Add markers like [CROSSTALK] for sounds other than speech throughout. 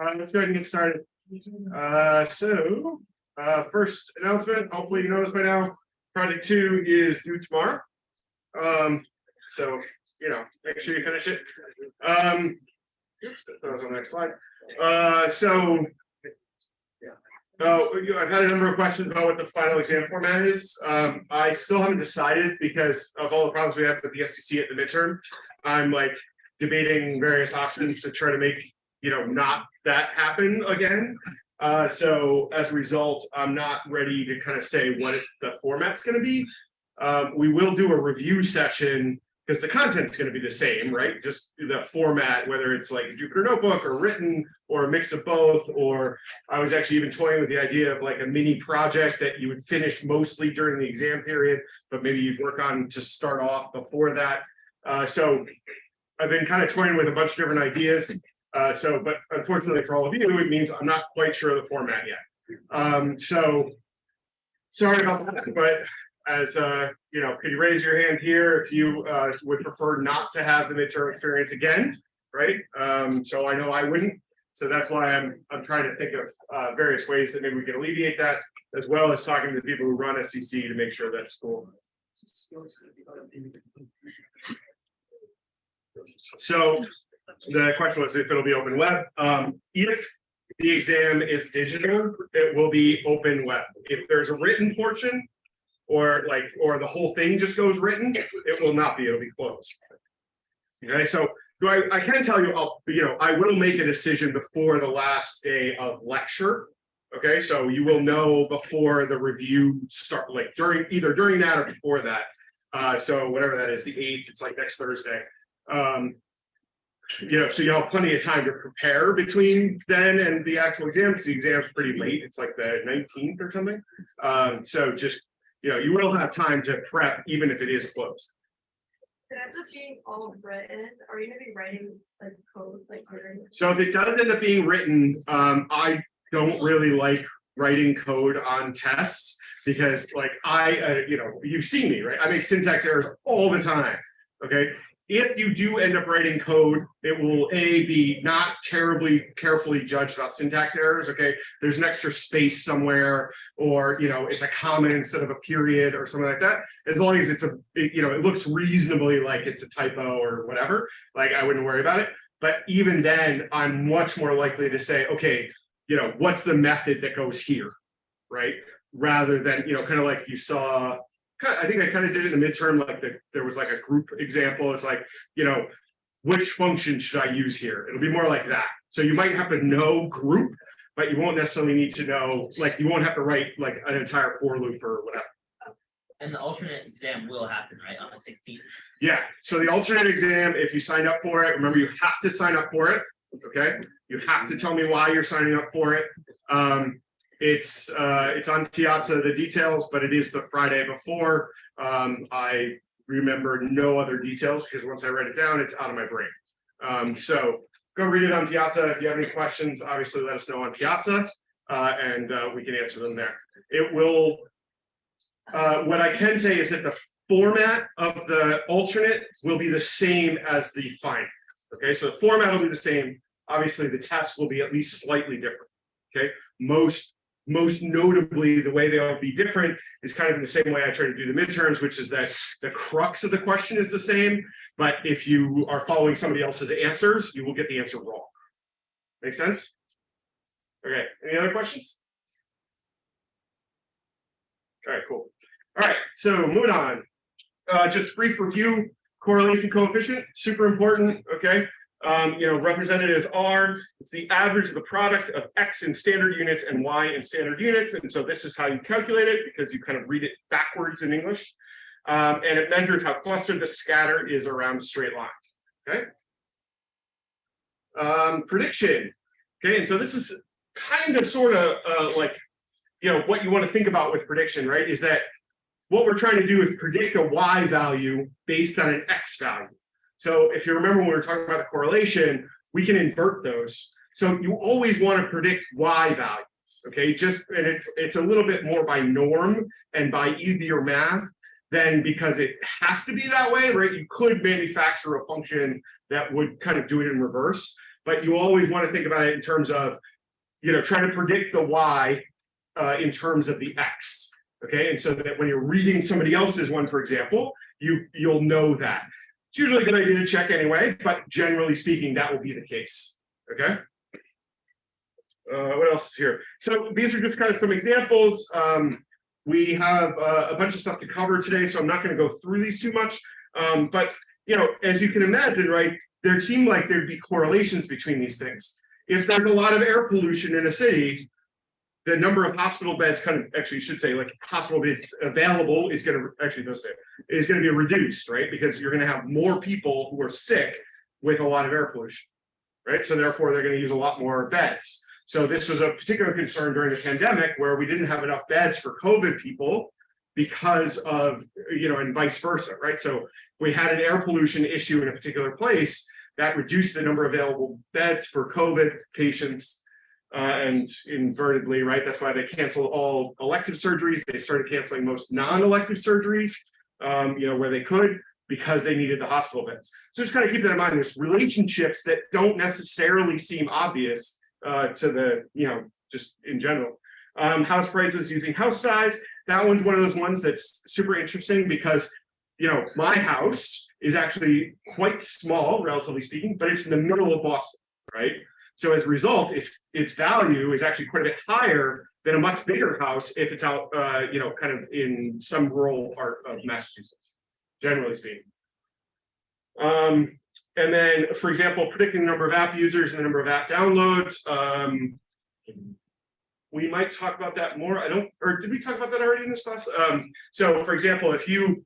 Uh, let's go ahead and get started. Uh, so, uh, first announcement, hopefully you know this by now, project two is due tomorrow. Um, so, you know, make sure you finish it. Um. That was on the next slide. Uh, so. So, you- I've had a number of questions about what the final exam format is. Um, I still haven't decided because of all the problems we have with the SCC at the midterm. I'm like debating various options to try to make you know, not that happen again. Uh, so as a result, I'm not ready to kind of say what it- the format's gonna be. Um, we will do a review session because the content's gonna be the same, right? Just the format, whether it's like a Jupyter notebook or written or a mix of both, or I was actually even toying with the idea of like a mini project that you would finish mostly during the exam period, but maybe you'd work on to start off before that. Uh, so I've been kind of toying with a bunch of different ideas. Uh, so, but unfortunately for all of you, it means I'm not quite sure of the format yet. Um, so. Sorry about that, but as uh, you know, could you raise your hand here if you uh would prefer not to have the midterm experience again? Right? Um, so I know I wouldn't. So that's why I'm I'm trying to think of uh various ways that maybe we can alleviate that, as well as talking to the people who run SCC to make sure that's cool. So the question was if it'll be open web. Um, if the exam is digital, it will be open web. If there's a written portion. Or like, or the whole thing just goes written, it will not be, it'll be closed. Okay, so do I, I can tell you, I'll, you know, I will make a decision before the last day of lecture. Okay, so you will know before the review start, like during, either during that or before that. Uh, so whatever that is, the eighth, it's like next Thursday. Um, you know, so you'll have plenty of time to prepare between then and the actual exam, because the exam's pretty late, it's like the nineteenth or something. Um, so just, you know, you will have time to prep, even if it is closed. It ends up being all written, are you gonna be writing like code, like? during- So if it does end up being written, um, I don't really like writing code on tests. Because like I, uh, you know, you've seen me, right? I make syntax errors all the time, okay? If you do end up writing code, it will A, be not terribly carefully judged about syntax errors, okay? There's an extra space somewhere, or, you know, it's a comma instead of a period or something like that. As long as it's a, it- you know, it looks reasonably like it's a typo or whatever, like I wouldn't worry about it. But even then, I'm much more likely to say, okay, you know, what's the method that goes here, right? Rather than, you know, kind of like you saw, I think I kind of did it in the midterm, like the, there was like a group example. It's like, you know, which function should I use here? It'll be more like that. So you might have to know group, but you won't necessarily need to know, like, you won't have to write like an entire for loop or whatever. And the alternate exam will happen, right, on the sixteenth? Yeah, so the alternate exam, if you signed up for it, remember you have to sign up for it, okay? You have to tell me why you're signing up for it. Um, it's, uh, it's on Piazza, the details, but it is the Friday before. Um, I remember no other details because once I write it down, it's out of my brain. Um, so go read it on Piazza. If you have any questions, obviously let us know on Piazza, uh, and, uh, we can answer them there. It will, uh, what I can say is that the format of the alternate will be the same as the final. Okay, so the format will be the same. Obviously, the test will be at least slightly different. Okay, most, most notably, the way they'll be different is kind of in the same way I try to do the midterms, which is that the crux of the question is the same. But if you are following somebody else's answers, you will get the answer wrong. Make sense? Okay, any other questions? All right, cool. All right, so moving on. Uh, just brief review, correlation coefficient, super important, okay? Um, you know, represented as R, it's the average of the product of X in standard units and Y in standard units. And so this is how you calculate it because you kind of read it backwards in English. Um, and it measures how clustered the scatter is around a straight line, okay? Um, prediction, okay, and so this is kind of sort of uh, like, you know, what you want to think about with prediction, right? Is that what we're trying to do is predict a y value based on an x value. So if you remember when we were talking about the correlation, we can invert those. So you always want to predict y values. okay, just, and it's, it's a little bit more by norm and by easier math than because it has to be that way, right? You could manufacture a function that would kind of do it in reverse, but you always want to think about it in terms of, you know, trying to predict the Y uh, in terms of the X, okay? And so that when you're reading somebody else's one, for example, you, you'll know that. It's usually a good idea to check anyway, but generally speaking, that will be the case, okay? Uh, what else is here? So these are just kind of some examples. Um, we have uh, a bunch of stuff to cover today, so I'm not going to go through these too much. Um, but you know, as you can imagine, right, there seem like there'd be correlations between these things. If there's a lot of air pollution in a city, the number of hospital beds kind of actually should say like hospital beds available is going to actually does say is going to be reduced, right? Because you're going to have more people who are sick with a lot of air pollution, right? So therefore, they're going to use a lot more beds. So this was a particular concern during the pandemic where we didn't have enough beds for COVID people because of, you know, and vice versa, right? So if we had an air pollution issue in a particular place, that reduced the number of available beds for COVID patients uh, and invertedly, right? That's why they canceled all elective surgeries. They started canceling most non-elective surgeries, um, you know, where they could because they needed the hospital beds. So just kind of keep that in mind. There's relationships that don't necessarily seem obvious uh, to the, you know, just in general. Um, house prices using house size. That one's one of those ones that's super interesting because, you know, my house is actually quite small, relatively speaking, but it's in the middle of Boston, right? So as a result, its its value is actually quite a bit higher than a much bigger house if it's out, uh, you know, kind of in some rural part of Massachusetts, generally speaking. Um, and then, for example, predicting the number of app users and the number of app downloads. Um, we might talk about that more. I don't, or did we talk about that already in this class? Um, so, for example, if you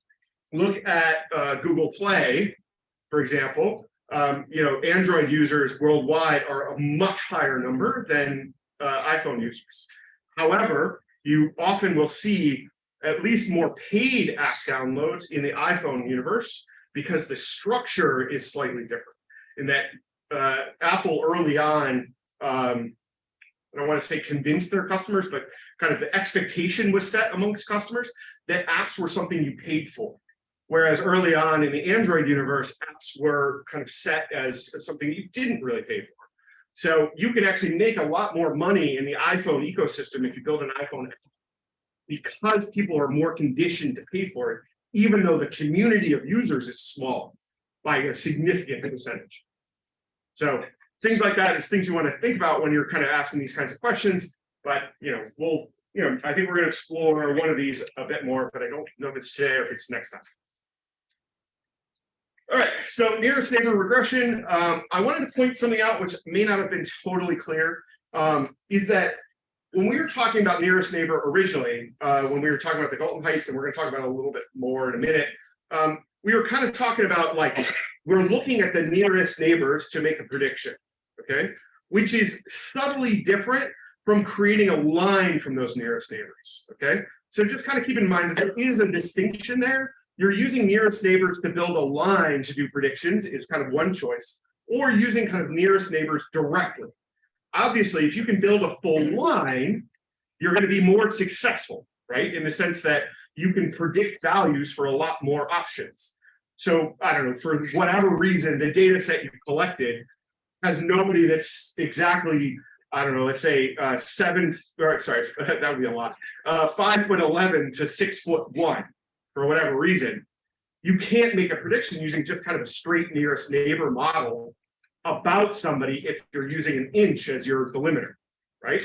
look at uh, Google Play, for example, um, you know, Android users worldwide are a much higher number than uh, iPhone users. However, you often will see at least more paid app downloads in the iPhone universe because the structure is slightly different in that uh, Apple early on, um, I don't want to say convinced their customers, but kind of the expectation was set amongst customers that apps were something you paid for. Whereas early on in the Android universe, apps were kind of set as, something you didn't really pay for. So you can actually make a lot more money in the iPhone ecosystem if you build an iPhone app because people are more conditioned to pay for it, even though the community of users is small by a significant percentage. So things like that is things you want to think about when you're kind of asking these kinds of questions. But you know, we'll, you know, I think we're going to explore one of these a bit more, but I don't know if it's today or if it's next time. All right, so nearest neighbor regression. Um, I wanted to point something out which may not have been totally clear. Um, is that when we were talking about nearest neighbor originally, uh, when we were talking about the Galton Heights, and we're going to talk about a little bit more in a minute, um, we were kind of talking about like we're looking at the nearest neighbors to make a prediction, okay, which is subtly different from creating a line from those nearest neighbors, okay? So just kind of keep in mind that there is a distinction there. You're using nearest neighbors to build a line to do predictions is kind of one choice, or using kind of nearest neighbors directly. Obviously, if you can build a full line, you're going to be more successful, right? In the sense that you can predict values for a lot more options. So I don't know, for whatever reason, the data set you collected has nobody that's exactly, I don't know, let's say uh, seven, or sorry, [LAUGHS] that would be a lot, uh, five foot 11 to six foot one, for whatever reason. You can't make a prediction using just kind of a straight nearest neighbor model about somebody if you're using an inch as your delimiter, right?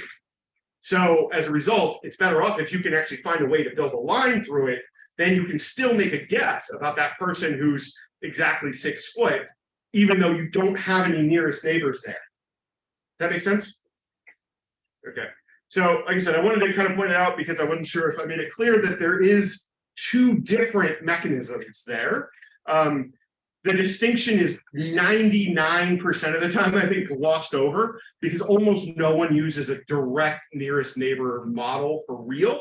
So as a result, it's better off if you can actually find a way to build a line through it, then you can still make a guess about that person who's exactly six foot, even though you don't have any nearest neighbors there. That make sense? Okay. So like I said, I wanted to kind of point it out because I wasn't sure if I made it clear that there is two different mechanisms there. Um, the distinction is 99% of the time, I think, glossed over because almost no one uses a direct nearest neighbor model for real.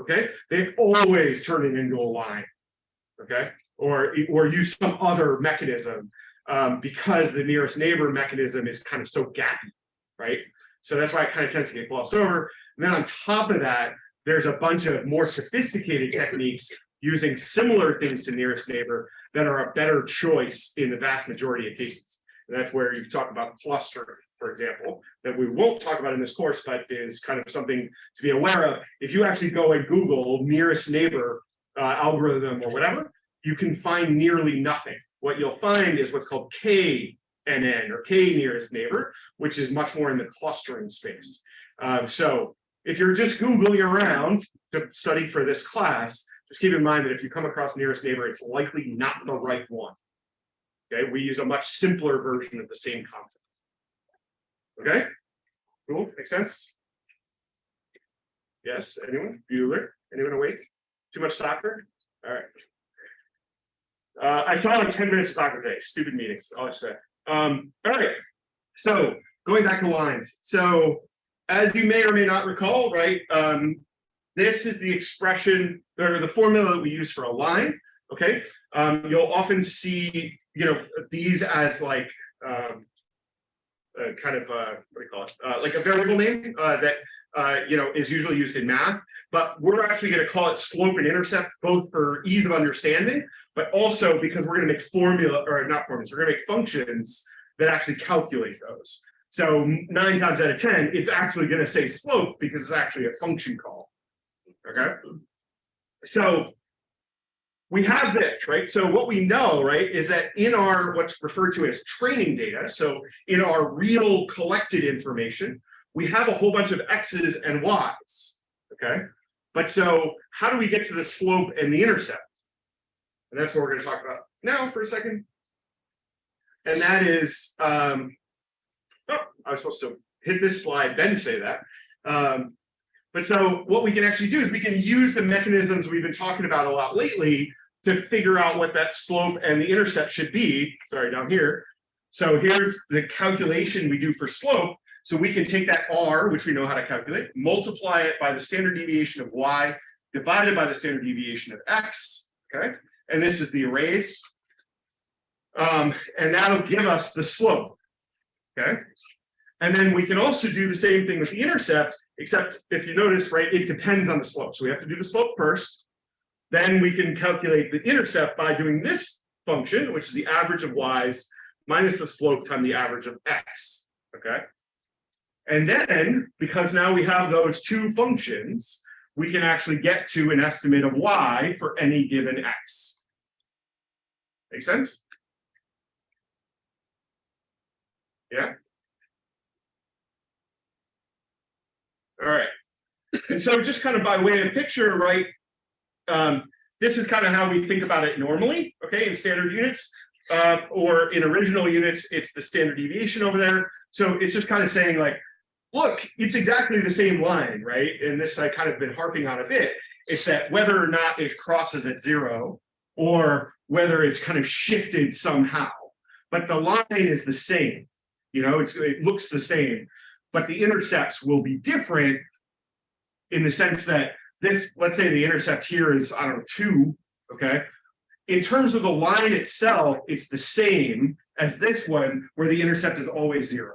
Okay, they always turn it into a line. Okay, or or use some other mechanism um, because the nearest neighbor mechanism is kind of so gappy, right? So that's why it kind of tends to get glossed over. And then on top of that, there's a bunch of more sophisticated techniques using similar things to nearest neighbor that are a better choice in the vast majority of cases. And that's where you talk about clustering, for example, that we won't talk about in this course, but is kind of something to be aware of. If you actually go and Google nearest neighbor uh, algorithm or whatever, you can find nearly nothing. What you'll find is what's called KNN or K nearest neighbor, which is much more in the clustering space. Um, so if you're just Googling around to study for this class, just keep in mind that if you come across nearest neighbor, it's likely not the right one. Okay, we use a much simpler version of the same concept. Okay, cool, makes sense? Yes, anyone? Bueller? Anyone awake? Too much soccer? All right. Uh, I saw like ten minutes of soccer today, stupid meetings, all I said. Um, all right, so going back to lines. So as you may or may not recall, right, um, this is the expression or the formula that we use for a line. Okay, um, you'll often see, you know, these as like um, kind of uh, what do you call it? Uh, like a variable name uh, that uh, you know is usually used in math. But we're actually going to call it slope and intercept, both for ease of understanding, but also because we're going to make formula or not formulas, we're going to make functions that actually calculate those. So nine times out of 10, it's actually going to say slope because it's actually a function call. Okay. So we have this, right? So what we know, right, is that in our what's referred to as training data, so in our real collected information, we have a whole bunch of X's and Y's. Okay. But so how do we get to the slope and the intercept? And that's what we're going to talk about now for a second. And that is, um, oh, I was supposed to hit this slide, then say that. Um, but so what we can actually do is we can use the mechanisms we've been talking about a lot lately to figure out what that slope and the intercept should be. Sorry, down here. So here's the calculation we do for slope. So we can take that R, which we know how to calculate, multiply it by the standard deviation of Y, divided by the standard deviation of X, okay? And this is the arrays. Um, and that'll give us the slope, okay? And then we can also do the same thing with the intercept, except if you notice, right, it depends on the slope. So we have to do the slope first. Then we can calculate the intercept by doing this function, which is the average of y's minus the slope times the average of x, okay? And then, because now we have those two functions, we can actually get to an estimate of y for any given x. Make sense? Yeah? All right. And so just kind of by way of picture, right? Um, this is kind of how we think about it normally, okay, in standard units. Uh, or in original units, it's the standard deviation over there. So it's just kind of saying like, look, it's exactly the same line, right? And this I kind of been harping on a bit. It's that whether or not it crosses at zero or whether it's kind of shifted somehow, but the line is the same. You know, it looks the same, but the intercepts will be different in the sense that this, let's say the intercept here is, I don't know, two, okay? In terms of the line itself, it's the same as this one where the intercept is always zero.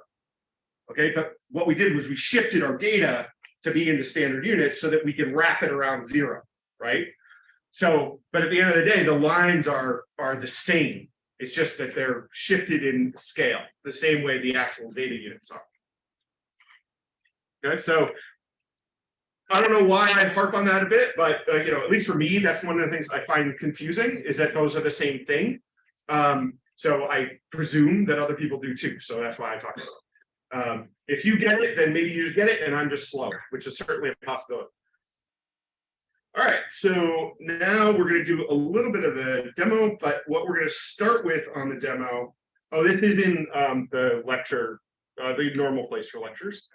Okay, but what we did was we shifted our data to be into standard units so that we can wrap it around zero, right? So, but at the end of the day, the lines are are the same. It's just that they're shifted in scale, the same way the actual data units are. Okay, so I don't know why I harp on that a bit, but uh, you know, at least for me, that's one of the things I find confusing is that those are the same thing. Um, so I presume that other people do too. So that's why I talk about it. Um, if you get it, then maybe you get it and I'm just slow, which is certainly a possibility. All right, so now we're going to do a little bit of a demo, but what we're going to start with on the demo, oh, this is in um, the lecture, uh, the normal place for lectures.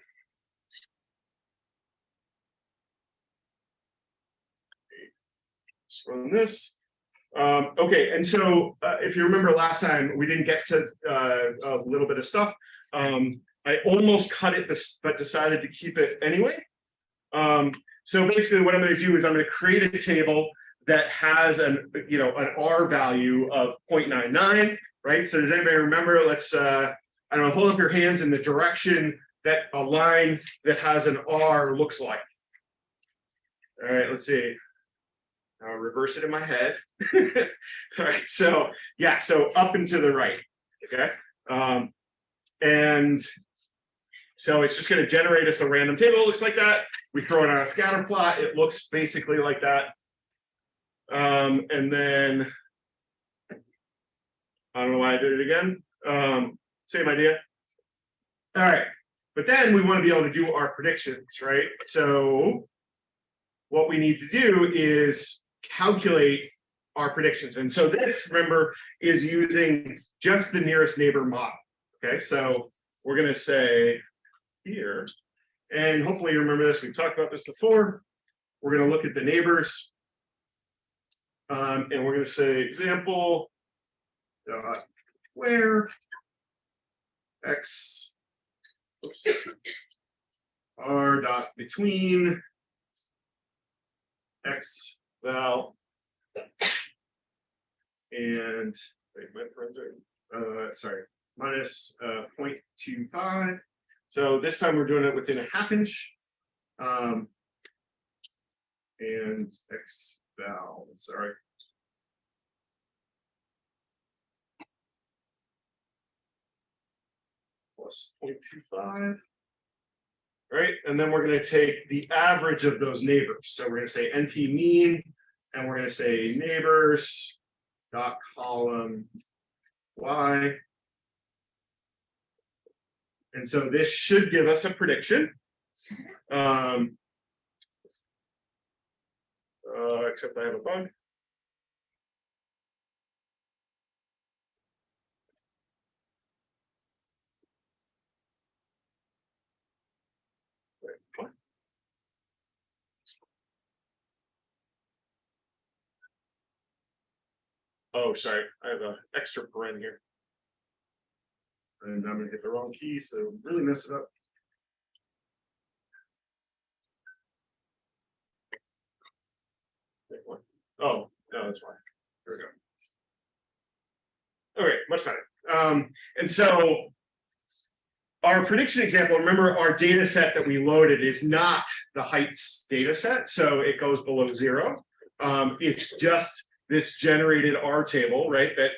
Run this. Um, okay, and so uh, if you remember last time, we didn't get to uh, a little bit of stuff. Um, I almost cut it, but decided to keep it anyway. Um, so basically what I'm going to do is I'm going to create a table that has an, you know, an R value of 0.99, right? So does anybody remember, let's, uh, I don't know, hold up your hands in the direction that a line that has an R looks like. All right, let's see. I'll reverse it in my head. [LAUGHS] All right, so, yeah, so up and to the right, okay? Um, and so it's just gonna generate us a random table, it looks like that. We throw it on a scatter plot, it looks basically like that. Um, and then. I don't know why I did it again, um, same idea. All right, but then we want to be able to do our predictions, right? So. What we need to do is calculate our predictions. And so this, remember, is using just the nearest neighbor model. Okay, so we're gonna say here, and hopefully you remember this, we've talked about this before. We're gonna look at the neighbors. Um, and we're gonna say example. Dot where. X. oops, R dot between. X val. And, wait, my friends are, uh, sorry, minus, uh, 0.25. So this time we're doing it within a half inch. Um. And X val, sorry. Plus 0.25. Right, and then we're gonna take the average of those neighbors. So we're gonna say NP mean, and we're gonna say neighbors. Dot column Y. And so this should give us a prediction. Um. Uh, except I have a bug. Oh, sorry, I have an extra paren here. And I'm gonna hit the wrong key, so really mess it up. Oh, no, that's fine. Here we go. All right, much better. Um, and so. Our prediction example, remember our data set that we loaded is not the heights data set, so it goes below zero. Um, it's just this generated R table, right? That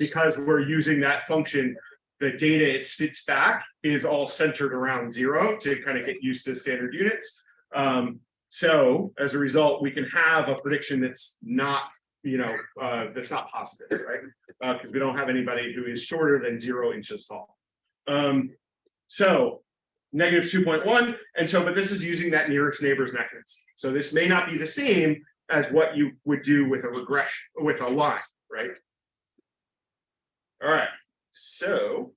because we're using that function, the data it spits back is all centered around zero to kind of get used to standard units. Um, so as a result, we can have a prediction that's not, you know, uh, that's not positive, right? Uh, because we don't have anybody who is shorter than zero inches tall. Um, so negative two point one, and so, but this is using that nearest neighbors mechanism. So this may not be the same as what you would do with a regression, with a line, right? All right, so.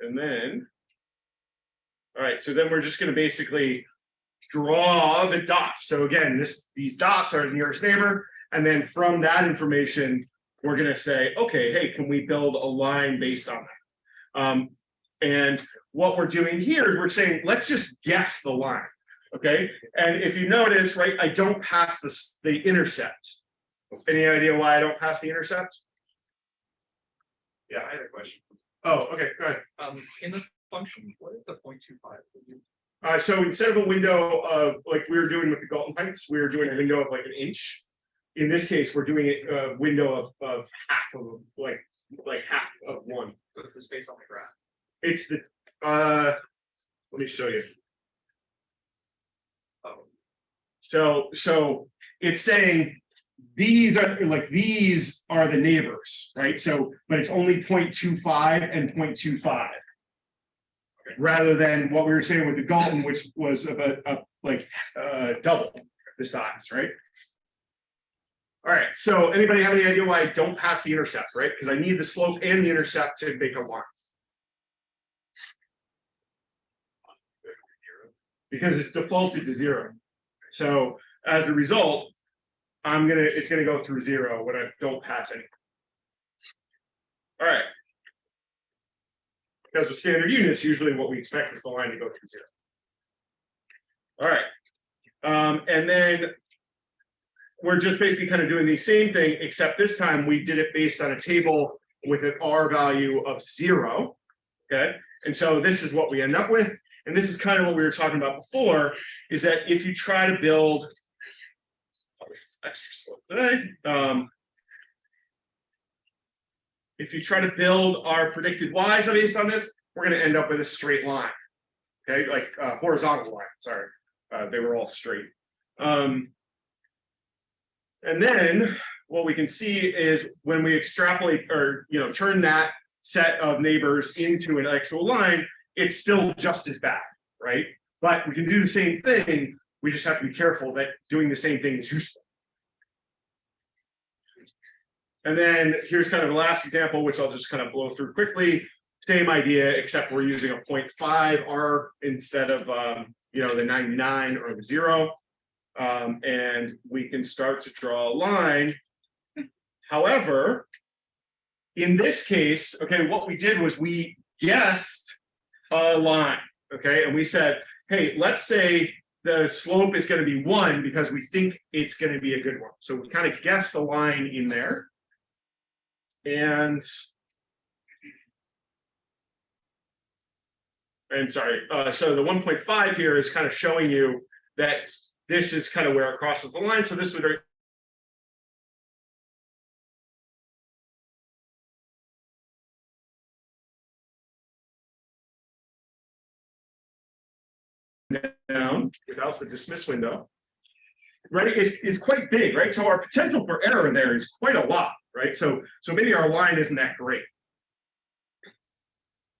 And then. All right, so then we're just gonna basically draw the dots. So again, this, these dots are the nearest neighbor, and then from that information, we're gonna say, okay, hey, can we build a line based on that? Um, and what we're doing here is we're saying, let's just guess the line. Okay, and if you notice, right, I don't pass this, the intercept. Any idea why I don't pass the intercept? Yeah, I had a question. Oh, okay, go ahead. Um, in the function, what is the point two five? Uh, so instead of a window of, like we were doing with the Galton Heights, we were doing a window of like an inch. In this case, we're doing a window of, of half of, like, like half of one. So it's the space on the graph. It's the, uh, let me show you. Oh, So, so it's saying these are like, these are the neighbors, right? So, but it's only 0.25 and 0.25, Rather than what we were saying with the Galton, which was about, uh, like, uh, double the size, right? All right, so anybody have any idea why I don't pass the intercept, right? Because I need the slope and the intercept to make a line. Because it's defaulted to zero. So as a result, I'm gonna, it's gonna go through zero when I don't pass any. All right. Because with standard units, usually what we expect is the line to go through zero. All right. Um, and then. We're just basically kind of doing the same thing, except this time we did it based on a table with an R value of zero. Okay, and so this is what we end up with, and this is kind of what we were talking about before, is that if you try to build. This is extra slow today, um. If you try to build our predicted Ys based on this, we're gonna end up with a straight line. Okay, like uh horizontal line, sorry, uh, they were all straight. Um. And then what we can see is when we extrapolate or, you know, turn that set of neighbors into an actual line, it's still just as bad, right? But we can do the same thing, we just have to be careful that doing the same thing is useful. And then here's kind of the last example, which I'll just kind of blow through quickly. Same idea, except we're using a 0.5 R instead of, um, you know, the 99 or the zero. Um, and we can start to draw a line. However, in this case, okay, what we did was we guessed a line, okay, and we said, hey, let's say the slope is going to be one because we think it's going to be a good one. So we kind of guessed the line in there. And and sorry, uh, so the 1.5 here is kind of showing you that this is kind of where it crosses the line. So this would without the dismiss window. Right, is, is quite big, right? So our potential for error there is quite a lot, right? So, so maybe our line isn't that great.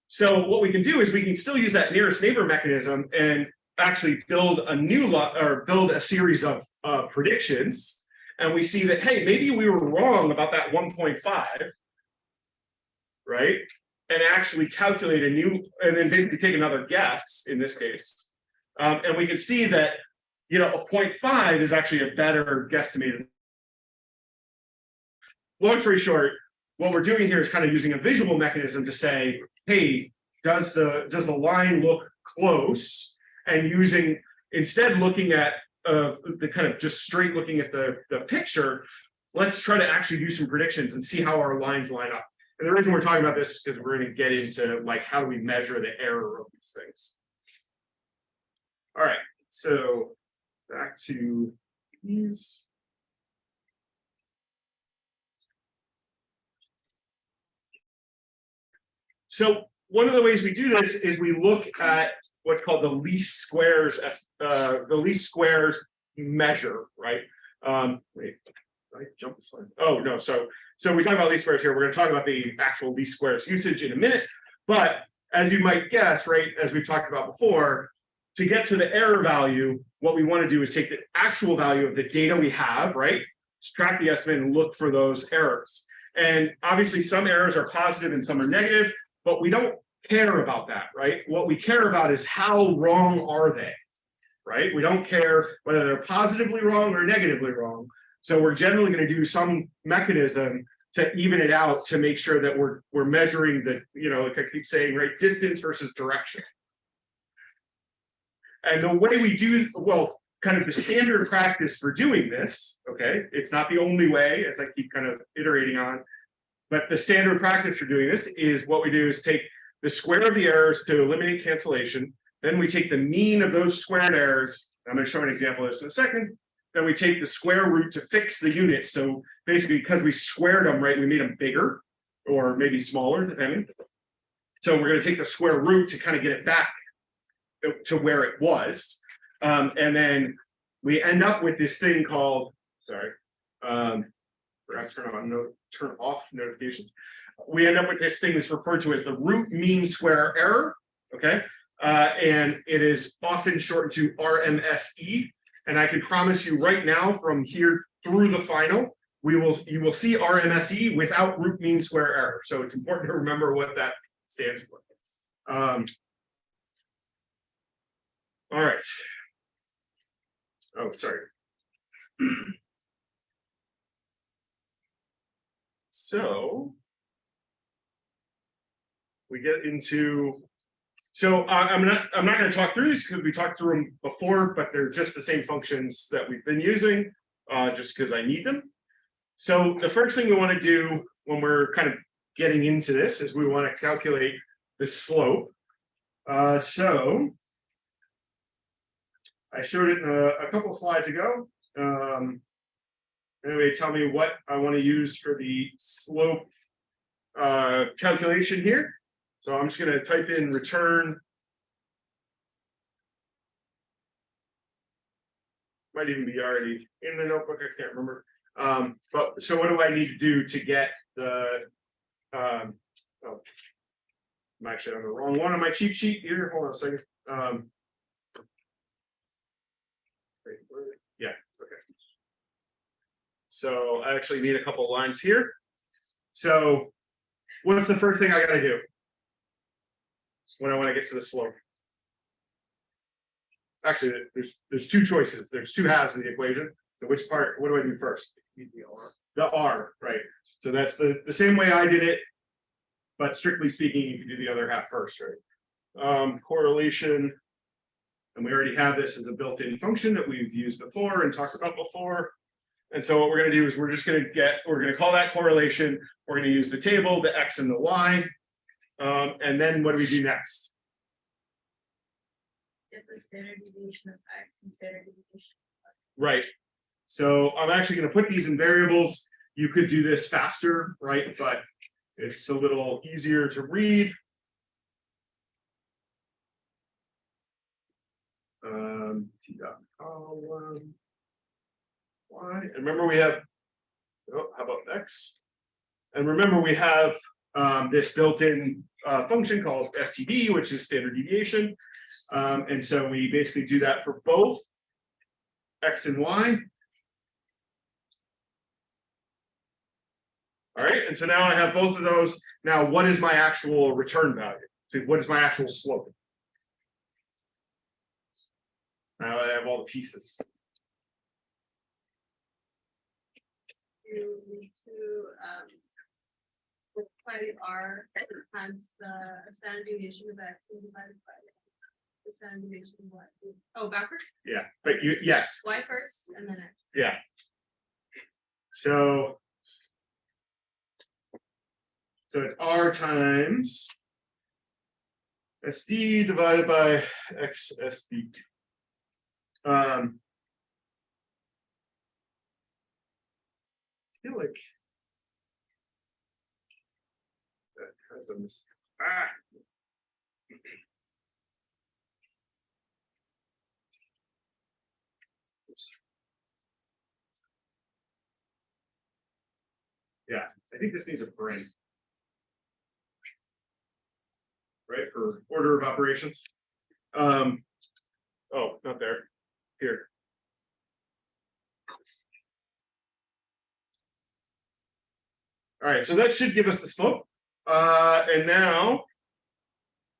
So what we can do is we can still use that nearest neighbor mechanism and actually build a new lot or build a series of uh, predictions. And we see that, hey, maybe we were wrong about that 1.5, right? And actually calculate a new, and then basically take another guess in this case. Um, and we can see that, you know, a 0.5 is actually a better guesstimated. Long story short, what we're doing here is kind of using a visual mechanism to say, hey, does the does the line look close? And using instead looking at uh, the kind of just straight looking at the, the picture, let's try to actually do some predictions and see how our lines line up. And the reason we're talking about this is we're going to get into like how do we measure the error of these things. All right, so back to these. So one of the ways we do this is we look at what's called the least squares, uh, the least squares measure, right? Um, wait, I jump the slide? Oh, no, so, so we talk about least squares here. We're gonna talk about the actual least squares usage in a minute. But as you might guess, right, as we've talked about before, to get to the error value, what we want to do is take the actual value of the data we have, right? Subtract the estimate and look for those errors. And obviously some errors are positive and some are negative, but we don't care about that, right? What we care about is how wrong are they, right? We don't care whether they're positively wrong or negatively wrong. So we're generally going to do some mechanism to even it out to make sure that we're we're measuring the, you know, like I keep saying, right, distance versus direction. And the way we do, well, kind of the standard practice for doing this, okay, it's not the only way, as I keep kind of iterating on, but the standard practice for doing this is what we do is take the square of the errors to eliminate cancellation. Then we take the mean of those squared errors. I'm going to show an example of this in a second. Then we take the square root to fix the units. So basically, because we squared them, right, we made them bigger or maybe smaller, depending. So we're going to take the square root to kind of get it back to where it was. Um, and then we end up with this thing called, sorry, um, forgot to turn on note, turn off notifications. We end up with this thing that's referred to as the root mean square error. Okay. Uh, and it is often shortened to RMSE. And I can promise you right now from here through the final, we will you will see RMSE without root mean square error. So it's important to remember what that stands for. Um, all right. Oh, sorry. So we get into, so uh, I'm not, I'm not going to talk through these because we talked through them before, but they're just the same functions that we've been using, uh, just because I need them. So the first thing we want to do when we're kind of getting into this is we want to calculate the slope. Uh, so. I showed it uh, a couple slides ago. Um. Anyway, tell me what I want to use for the slope. Uh, calculation here. So I'm just gonna type in return. Might even be already in the notebook, I can't remember. Um, but so what do I need to do to get the? Um, oh. I'm actually on the wrong one on my cheat sheet here, hold on a second, um. wait, where- Yeah, okay. So I actually need a couple lines here. So what's the first thing I gotta do? When I wanna get to the slope. Actually, there's, there's two choices, there's two halves of the equation, so which part, what do I do first? The R, right, so that's the, the same way I did it. But strictly speaking, you can do the other half first, right? Um, correlation. And we already have this as a built-in function that we've used before and talked about before. And so what we're gonna do is we're just gonna get, we're gonna call that correlation, we're gonna use the table, the X and the Y. Um, and then what do we do next? Get the standard deviation of X and standard deviation. Right. So I'm actually gonna put these in variables. You could do this faster, right? But it's a little easier to read. Um, T dot column. Y, and remember we have. Oh, how about X? And remember, we have um this built-in uh function called STD, which is standard deviation. Um, and so we basically do that for both. X and Y. All right, and so now I have both of those. Now, what is my actual return value? So what is my actual slope? Now I have all the pieces. You need to, um. Multiply the R times the standard deviation of X and divided by. The standard deviation of Y. Oh, backwards, Yeah, but you, yes, Y first and then X. yeah. So. So it's R times. SD divided by XSD. Um. Feel like. That has a mis- ah. Yeah, I think this needs a paren. Right, for order of operations. Um. Oh, not there, here. All right, so that should give us the slope. Uh, and now.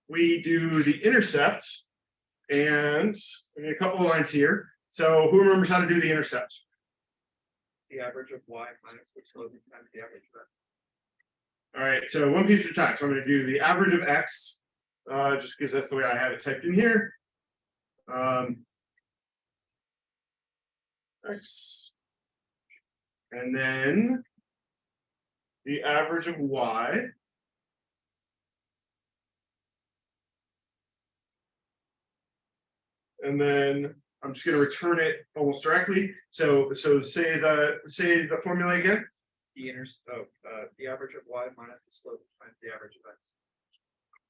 We do the intercept. And a couple of lines here. So who remembers how to do the intercept? The average of Y minus the slope times the average of X. All right, so one piece at a time. So I'm gonna do the average of X. Uh, just because that's the way I have it typed in here. Um. X. And then. The average of Y. And then I'm just gonna return it almost directly. So, so say the, say the formula again. The inner, oh, uh, the average of Y minus the slope times the average of X.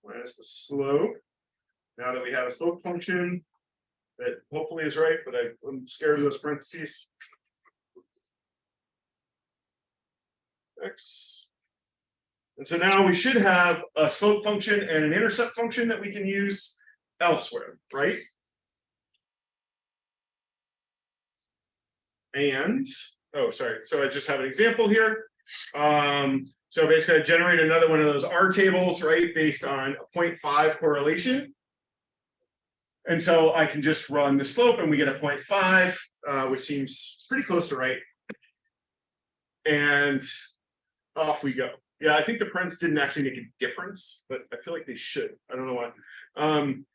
minus the slope. Now that we have a slope function. That hopefully is right, but I- I'm scared of those parentheses. X. And so now we should have a slope function and an intercept function that we can use elsewhere, right? And, oh, sorry, so I just have an example here. Um, so basically I generate another one of those R tables, right, based on a 0.5 correlation. And so I can just run the slope and we get a 0.5, uh, which seems pretty close to right. And off we go. Yeah, I think the prints didn't actually make a difference, but I feel like they should. I don't know why. Um,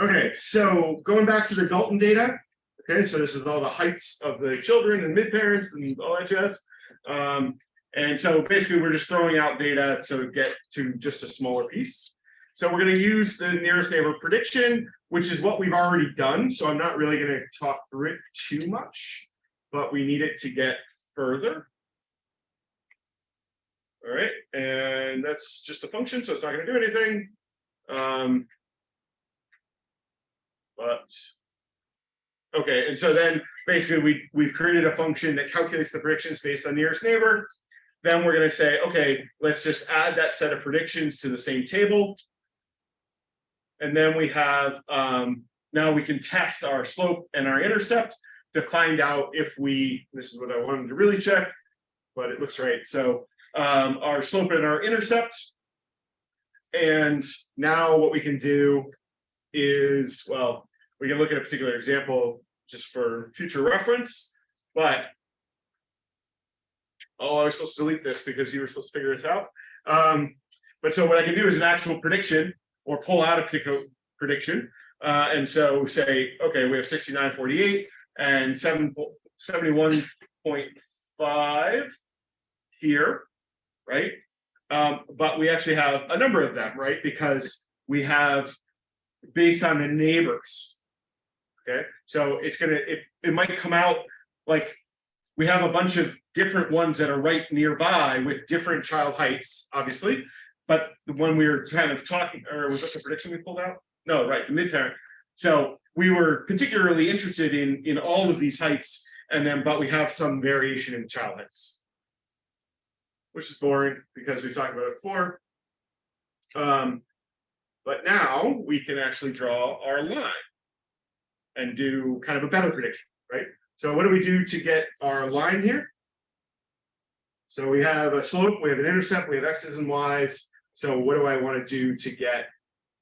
okay, so going back to the Galton data. Okay, so this is all the heights of the children and mid parents and all jazz. Um, And so basically, we're just throwing out data to get to just a smaller piece. So we're gonna use the nearest neighbor prediction, which is what we've already done, so I'm not really gonna talk through it too much. But we need it to get further. All right, and that's just a function, so it's not gonna do anything. Um. But. Okay, and so then basically we, we've created a function that calculates the predictions based on nearest neighbor. Then we're gonna say, okay, let's just add that set of predictions to the same table. And then we have, um, now we can test our slope and our intercept to find out if we, this is what I wanted to really check. But it looks right, so, um, our slope and our intercept. And now what we can do is, well, we can look at a particular example just for future reference, but. Oh, I was supposed to delete this because you were supposed to figure this out. Um, but so what I can do is an actual prediction or pull out a particular prediction. Uh, and so say, okay, we have sixty-nine forty-eight and seven, seventy-one point five here, right? Um, but we actually have a number of them, right? Because we have based on the neighbors. Okay, so it's gonna, it, it might come out like we have a bunch of different ones that are right nearby with different child heights, obviously. But the one we were kind of talking, or was that the prediction we pulled out? No, right, the mid-parent. So we were particularly interested in, in all of these heights and then, but we have some variation in child heights. Which is boring because we talked about it before. Um, but now we can actually draw our line. And do kind of a better prediction, right? So what do we do to get our line here? So we have a slope, we have an intercept, we have x's and y's. So what do I want to do to get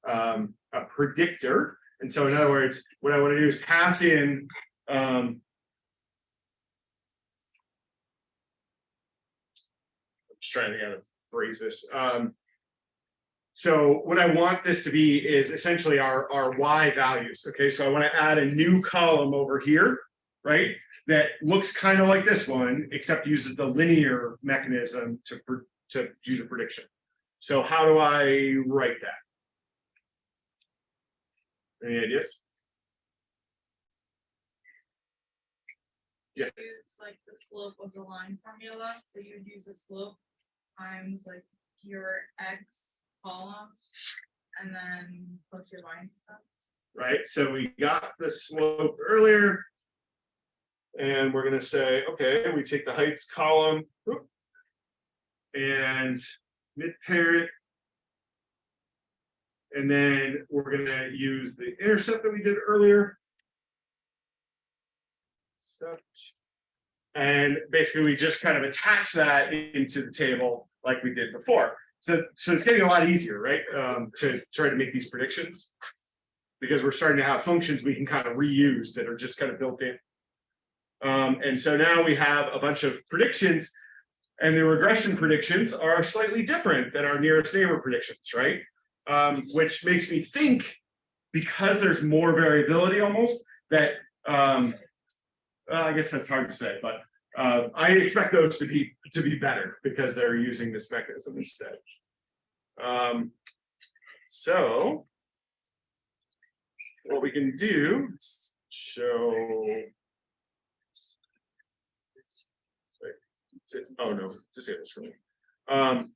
um, a predictor? And so in other words, what I want to do is pass in um, trying to kind of phrase this. Um, so what I want this to be is essentially our, our Y values. Okay, so I want to add a new column over here, right? That looks kind of like this one, except uses the linear mechanism to, to do the prediction. So how do I write that? Any ideas? Yeah. use like the slope of the line formula, so you would use the slope times like your x column. And then plus your line. percent. right? So we got the slope earlier. And we're gonna say, okay, we take the heights column. And mid-parent. And then we're gonna use the intercept that we did earlier. And basically, we just kind of attach that into the table like we did before. So, so it's getting a lot easier, right? Um, to try to make these predictions. Because we're starting to have functions we can kind of reuse that are just kind of built in. Um, and so now we have a bunch of predictions. And the regression predictions are slightly different than our nearest neighbor predictions, right? Um, which makes me think, because there's more variability almost, that um, I guess that's hard to say, but uh, I expect those to be to be better because they're using this mechanism instead. Um, so what we can do show. Wait, Oh no, say this for me. Um,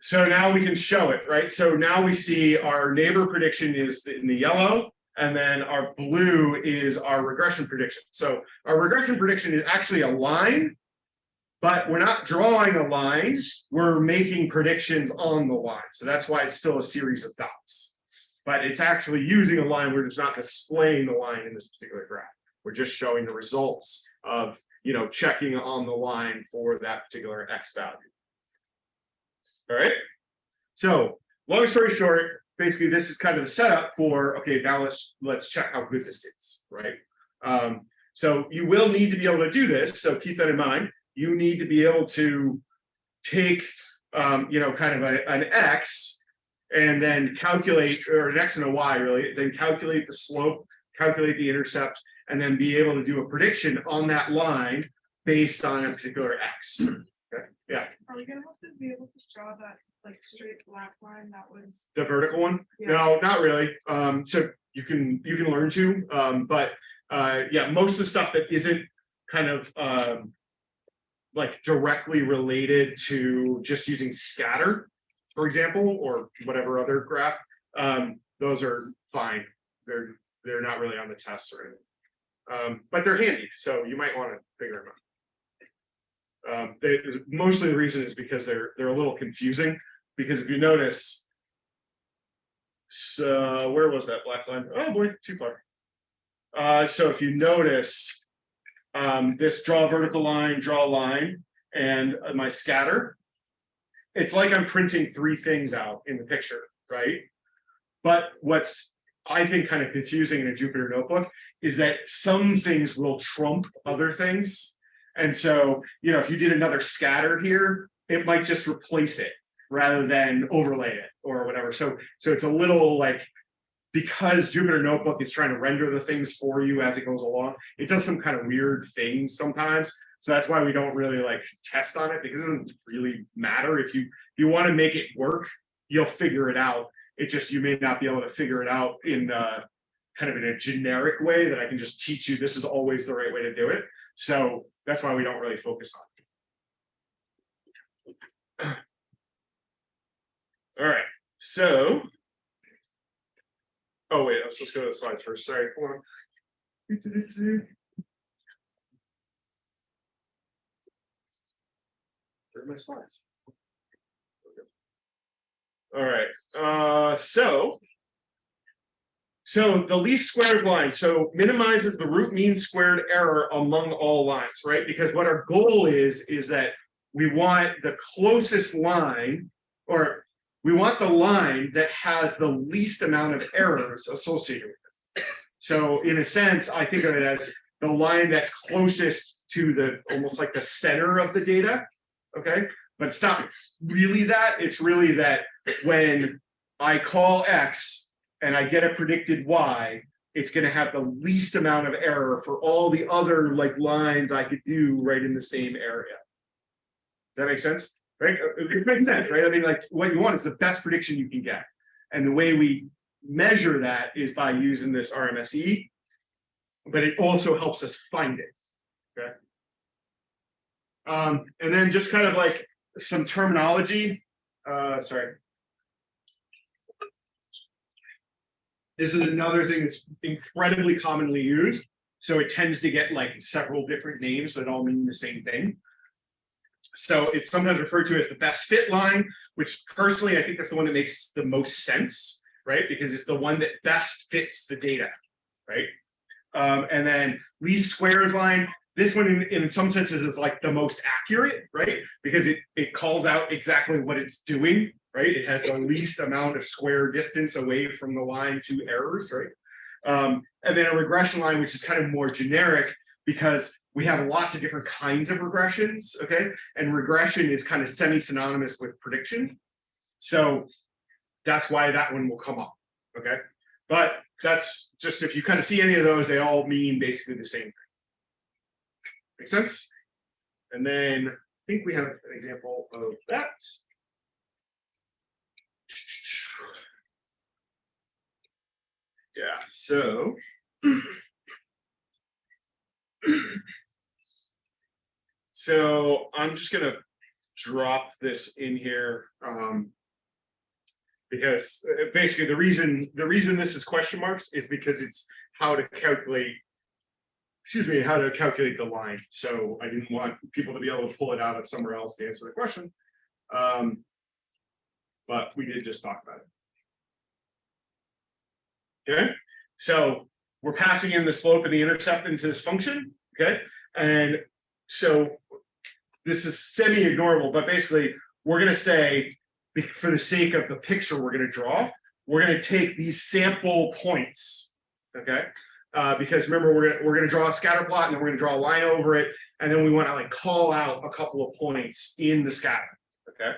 so now we can show it, right? So now we see our neighbor prediction is in the yellow. And then our blue is our regression prediction. So our regression prediction is actually a line. But we're not drawing a line, we're making predictions on the line. So that's why it's still a series of dots. But it's actually using a line, we're just not displaying the line in this particular graph. We're just showing the results of, you know, checking on the line for that particular X value. All right. So long story short, basically this is kind of the setup for, okay, now let's, let's check how good this is, right? Um, so you will need to be able to do this, so keep that in mind. You need to be able to take, um, you know, kind of a, an X and then calculate, or an X and a Y really, then calculate the slope, calculate the intercept, and then be able to do a prediction on that line based on a particular X. Okay, yeah, Are we gonna have to be able to draw that like straight black line that was? the vertical one, Yeah. no, not really, um, so you can, you can learn to, um, but. Uh, yeah, most of the stuff that isn't kind of, um. Like directly related to just using scatter, for example, or whatever other graph, um, those are fine. They're, they're not really on the tests or anything. Um, but they're handy, so you might wanna figure them out. Um, they, mostly the reason is because they're, they're a little confusing, because if you notice. So where was that black line? Oh boy, too far. Uh, so if you notice. Um, this draw vertical line, draw a line, and uh, my scatter. It's like I'm printing three things out in the picture, right? But what's, I think, kind of confusing in a Jupyter notebook is that some things will trump other things. And so, you know, if you did another scatter here, it might just replace it rather than overlay it or whatever. So, so it's a little like. Because Jupyter Notebook is trying to render the things for you as it goes along, it does some kind of weird things sometimes. So that's why we don't really like test on it because it doesn't really matter if you, if you want to make it work, you'll figure it out. It just, you may not be able to figure it out in uh kind of in a generic way that I can just teach you, this is always the right way to do it. So that's why we don't really focus on. All right, so. Oh, wait, let's to go to the slides first, sorry, hold on. My slides? All right, uh, so. So the least squares line, so minimizes the root mean squared error among all lines, right? Because what our goal is, is that we want the closest line. Or we want the line that has the least amount of errors associated with it. So in a sense, I think of it as the line that's closest to the, almost like the center of the data. Okay, but it's not really that, it's really that when I call X and I get a predicted Y, it's gonna have the least amount of error for all the other like lines I could do right in the same area. Does that make sense? Right? Uh, It makes sense, right? I mean, like, what you want is the best prediction you can get. And the way we measure that is by using this RMSE. But it also helps us find it. Okay. Um, and then just kind of like some terminology, uh, sorry. This is another thing that's incredibly commonly used. So it tends to get like several different names that all mean the same thing. So it's sometimes referred to as the best fit line, which personally, I think that's the one that makes the most sense, right? Because it's the one that best fits the data, right? Um, and then least squares line, this one in, in some senses is like the most accurate, right? Because it, it calls out exactly what it's doing, right? It has the least amount of square distance away from the line to errors, right? Um, and then a regression line, which is kind of more generic because we have lots of different kinds of regressions, okay? And regression is kind of semi-synonymous with prediction. So that's why that one will come up, okay? But that's just, if you kind of see any of those, they all mean basically the same thing. Make sense? And then I think we have an example of that. Yeah, so. So I'm just gonna drop this in here, um. Because uh, basically the reason, the reason this is question marks is because it's how to calculate. Excuse me, how to calculate the line, so I didn't want people to be able to pull it out of somewhere else to answer the question. Um. But we did just talk about it. Okay, so we're passing in the slope and the intercept into this function, okay? And so this is semi-ignorable, but basically, we're gonna say, for the sake of the picture we're gonna draw, we're gonna take these sample points, okay? Uh, because remember, we're gonna, we're gonna draw a scatter plot and then we're gonna draw a line over it, and then we wanna like call out a couple of points in the scatter, okay?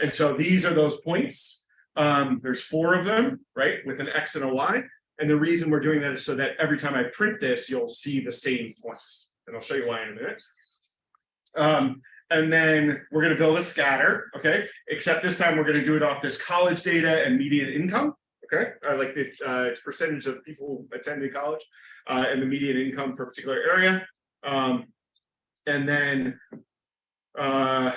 And so these are those points. Um, there's four of them, right, with an X and a Y. And the reason we're doing that is so that every time I print this, you'll see the same points. And I'll show you why in a minute. Um, and then we're gonna build a scatter, okay? Except this time we're gonna do it off this college data and median income, okay? I like the, uh, percentage of people attending college, uh, and the median income for a particular area. Um, and then, uh,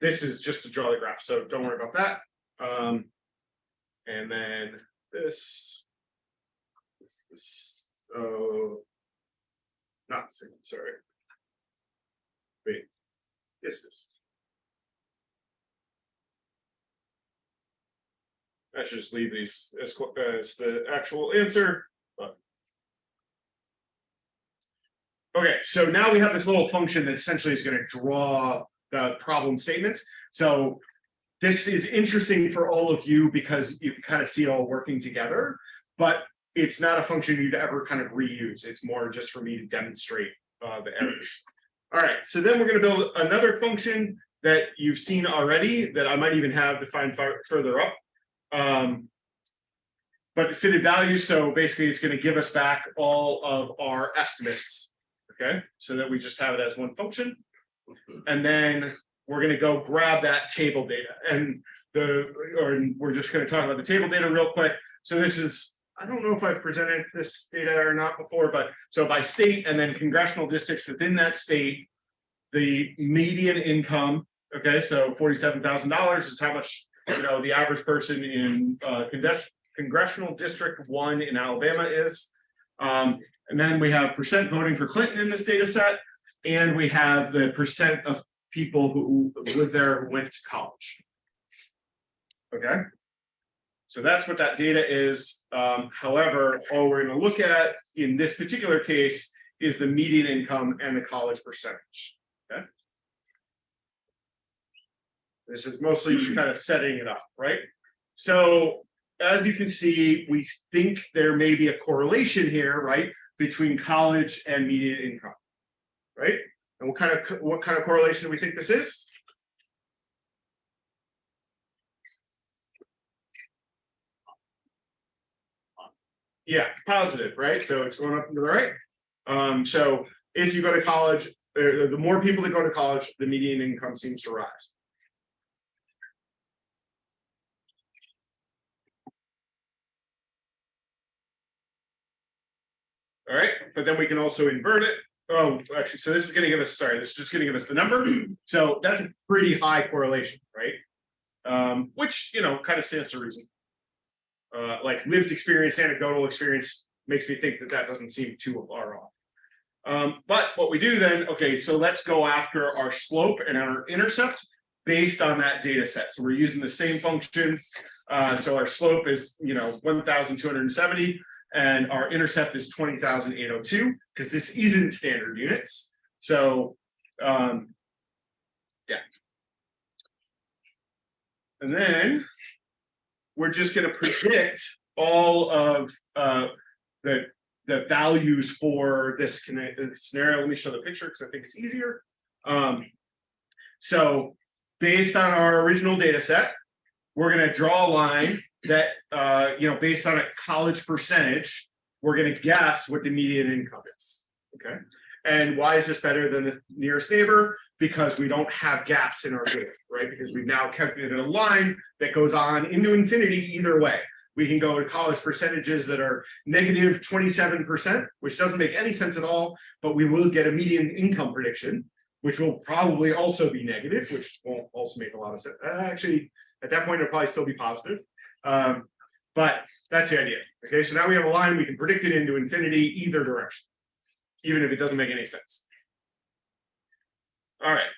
this is just to draw the graph, so don't worry about that. Um, and then this. This, this, oh. Not same, sorry. Wait, this is. I should just leave these as, as the actual answer. Okay, so now we have this little function that essentially is gonna draw the problem statements, so. This is interesting for all of you because you kind of see it all working together, but it's not a function you'd ever kind of reuse. It's more just for me to demonstrate uh, the errors. All right, so then we're gonna build another function that you've seen already that I might even have defined further up. Um, but fitted value, so basically it's gonna give us back all of our estimates. Okay, so that we just have it as one function. And then we're gonna go grab that table data and the, or we're just gonna talk about the table data real quick. So this is, I don't know if I've presented this data or not before, but so by state and then congressional districts within that state. The median income, okay, so forty-seven thousand dollars is how much, you know, the average person in uh congressional district one in Alabama is. Um, and then we have percent voting for Clinton in this data set. And we have the percent of people who live there who went to college. Okay. So that's what that data is. Um, however, all we're gonna look at in this particular case is the median income and the college percentage. Okay. This is mostly just kind of setting it up, right? So as you can see, we think there may be a correlation here, right? Between college and median income. Right? And what kind of, what kind of correlation do we think this is? Yeah, positive, right? So it's going up to the right. Um, so if you go to college, the more people that go to college, the median income seems to rise. All right, but then we can also invert it. Oh, actually, so this is gonna give us, sorry, this is just gonna give us the number. [CLEARS THROAT] So that's a pretty high correlation, right? Um, which, you know, kind of stands to reason. Uh, like lived experience, anecdotal experience makes me think that that doesn't seem too far off. Um, but what we do then, okay, so let's go after our slope and our intercept based on that data set. So we're using the same functions. Uh, so our slope is, you know, one thousand two hundred and our intercept is twenty thousand eight hundred two, because this isn't standard units. So, um, yeah. And then we're just gonna predict all of uh, the the values for this uh, scenario. Let me show the picture because I think it's easier. Um, so based on our original data set, we're gonna draw a line that, uh, you know, based on a college percentage, we're gonna guess what the median income is, okay? And why is this better than the nearest neighbor? Because we don't have gaps in our data, right? Because we've now calculated a line that goes on into infinity either way. We can go to college percentages that are negative twenty-seven percent, which doesn't make any sense at all, but we will get a median income prediction, which will probably also be negative, which won't also make a lot of sense. Uh, Actually, at that point, it'll probably still be positive. Um, but that's the idea. Okay, so now we have a line, we can predict it into infinity either direction, even if it doesn't make any sense. All right,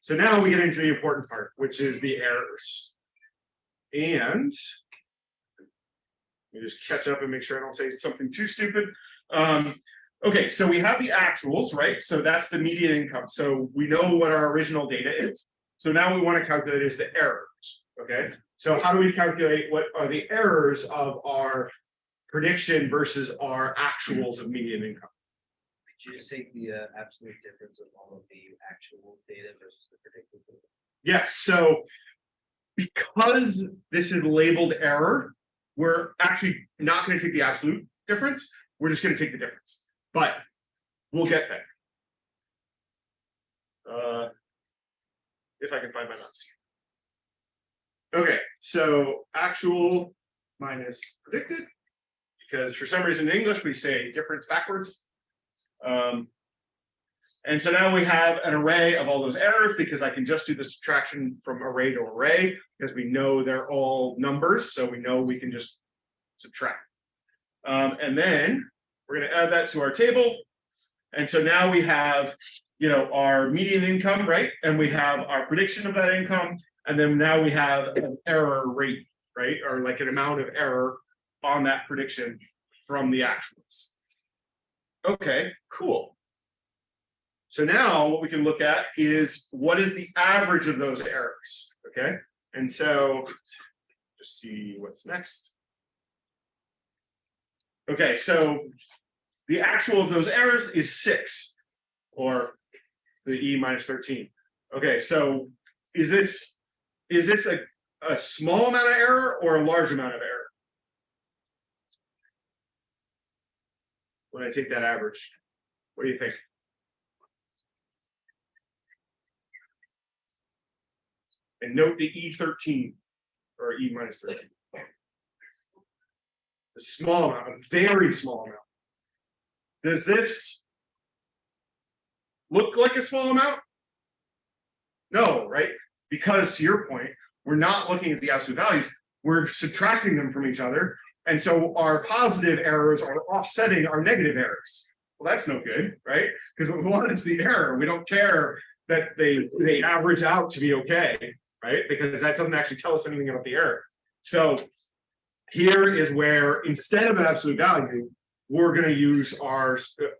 so now we get into the important part, which is the errors. And let me just catch up and make sure I don't say something too stupid. Um, okay, so we have the actuals, right? So that's the median income. So we know what our original data is. So now we want to calculate is the errors, okay? So how do we calculate what are the errors of our prediction versus our actuals of median income? Could you just take the uh, absolute difference of all of the actual data versus the predicted? data? Yeah, so because this is labeled error, we're actually not going to take the absolute difference. We're just going to take the difference, but we'll get there. Uh. If I can find my mouse. Okay, so actual minus predicted. Because for some reason in English, we say difference backwards. Um. And so now we have an array of all those errors because I can just do the subtraction from array to array, because we know they're all numbers, so we know we can just subtract. Um, and then we're gonna add that to our table. And so now we have, you know, our median income, right? And we have our prediction of that income, and then now we have an error rate, right? Or like an amount of error on that prediction from the actuals. Okay, cool. So now what we can look at is what is the average of those errors, okay? And so just see what's next. Okay, so the actual of those errors is six or the E minus thirteen. Okay, so is this, is this a, a small amount of error or a large amount of error? When I take that average, what do you think? And note the E thirteen or E minus thirteen. A small amount, a very small amount. Does this look like a small amount? No, right? Because to your point, we're not looking at the absolute values, we're subtracting them from each other. And so our positive errors are offsetting our negative errors. Well, that's no good, right? Because what [LAUGHS] we want is the error. We don't care that they, they average out to be okay, right? Because that doesn't actually tell us anything about the error. So here is where instead of an absolute value, we're gonna use our,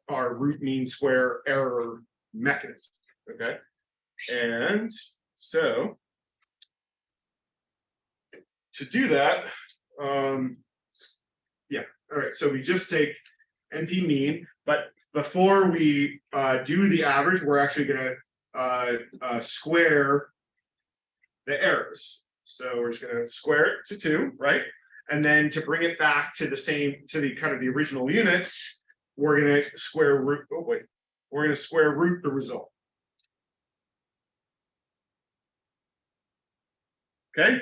our root mean square error mechanism, okay? And so to do that, um, yeah, all right, so we just take NP mean, but before we uh, do the average, we're actually gonna uh, uh, square the errors. So we're just gonna square it to two, right? And then to bring it back to the same, to the kind of the original units, we're gonna square root, oh wait, we're gonna square root the result. Okay,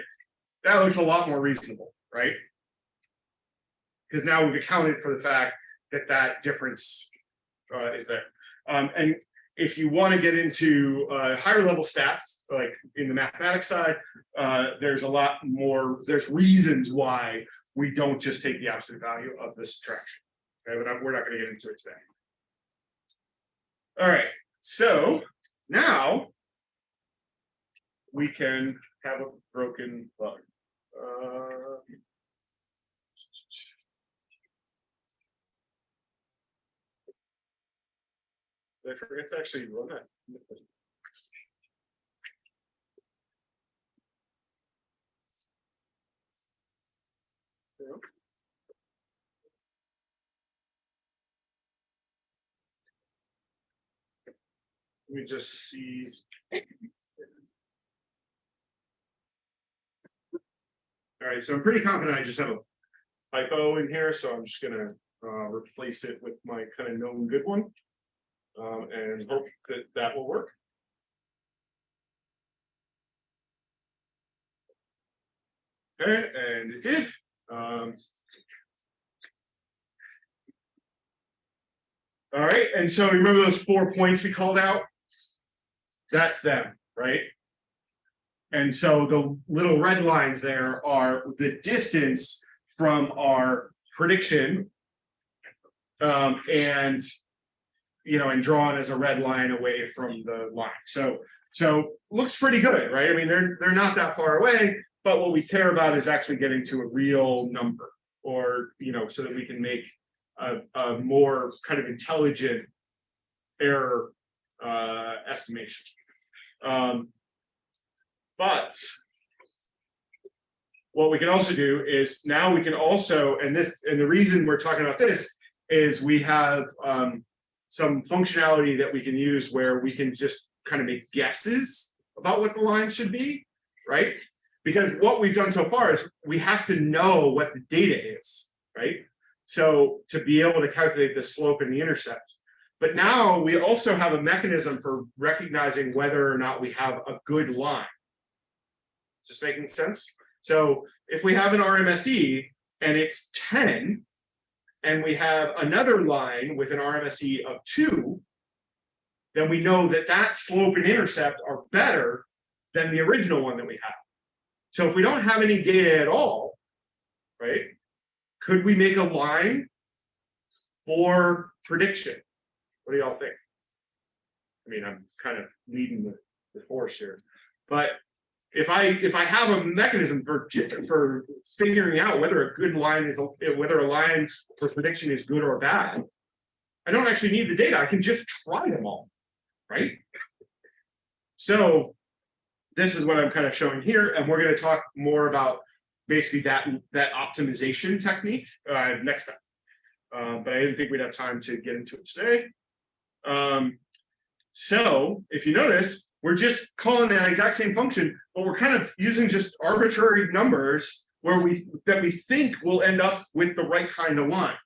that looks a lot more reasonable, right? Because now we've accounted for the fact that that difference uh, is there. Um, and if you want to get into uh, higher level stats, like in the mathematics side, uh, there's a lot more, there's reasons why we don't just take the absolute value of the subtraction. Okay, but we're not going to get into it today. All right, so now we can have a broken bug. Uh, I forget to actually run that. Let me just see. All right, so I'm pretty confident I just have a typo in here, so I'm just gonna uh replace it with my kind of known good one. Um, and hope that that will work. Okay, and it did. Um. All right, and so remember those four points we called out? That's them, right? And so the little red lines there are the distance from our prediction. Um, and you know, and drawn as a red line away from the line. So, so looks pretty good, right? I mean, they're, they're not that far away, but what we care about is actually getting to a real number or, you know, so that we can make a, a more kind of intelligent error uh, estimation. Um, but what we can also do is now we can also, and this, and the reason we're talking about this is we have um, some functionality that we can use where we can just kind of make guesses about what the line should be, right? Because what we've done so far is we have to know what the data is, right? So to be able to calculate the slope and the intercept. But now we also have a mechanism for recognizing whether or not we have a good line. This making sense? So if we have an RMSE and it's ten. And we have another line with an RMSE of two. Then we know that that slope and intercept are better than the original one that we have. So if we don't have any data at all, right? Could we make a line for prediction? What do y'all think? I mean, I'm kind of leading the, the here, but if I, if I have a mechanism for, for figuring out whether a good line is, whether a line for prediction is good or bad. I don't actually need the data, I can just try them all, right? So this is what I'm kind of showing here, and we're gonna talk more about basically that, that optimization technique, uh, next time. Uh, but I didn't think we'd have time to get into it today. Um, so if you notice, we're just calling that exact same function, but we're kind of using just arbitrary numbers where we, that we think will end up with the right kind of line.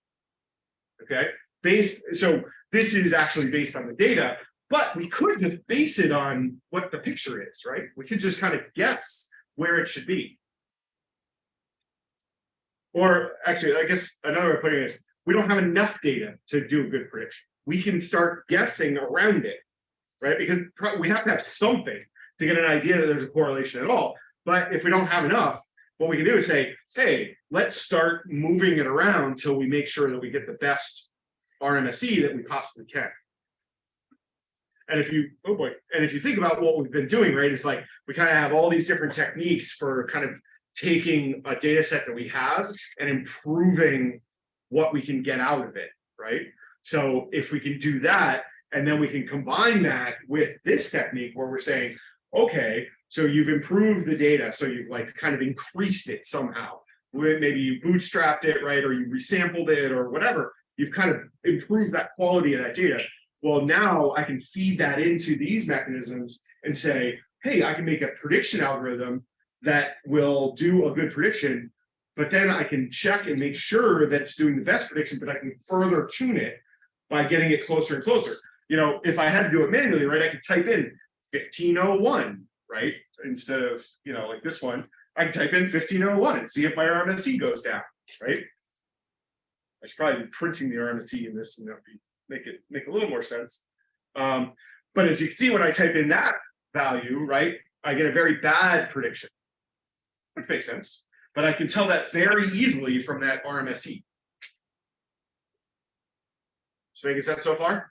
Okay, based, so this is actually based on the data, but we could just base it on what the picture is, right? We could just kind of guess where it should be. Or actually, I guess another way of putting it is, we don't have enough data to do a good prediction. We can start guessing around it, right? Because we have to have something to get an idea that there's a correlation at all. But if we don't have enough, what we can do is say, hey, let's start moving it around till we make sure that we get the best RMSE that we possibly can. And if you, oh boy, and if you think about what we've been doing, right, it's like, we kind of have all these different techniques for kind of taking a data set that we have and improving what we can get out of it, right? So if we can do that, and then we can combine that with this technique where we're saying, okay, so you've improved the data, so you've like kind of increased it somehow. Maybe you bootstrapped it, right, or you resampled it or whatever, you've kind of improved that quality of that data. Well, now I can feed that into these mechanisms and say, hey, I can make a prediction algorithm that will do a good prediction. But then I can check and make sure that it's doing the best prediction, but I can further tune it by getting it closer and closer. You know, if I had to do it manually, right, I could type in fifteen oh one, right? Instead of, you know, like this one, I can type in fifteen oh one and see if my RMSE goes down, right? I should probably be printing the RMSE in this and that be, make it, make a little more sense. Um, but as you can see, when I type in that value, right, I get a very bad prediction. Which makes sense, but I can tell that very easily from that RMSE. So making sense so far?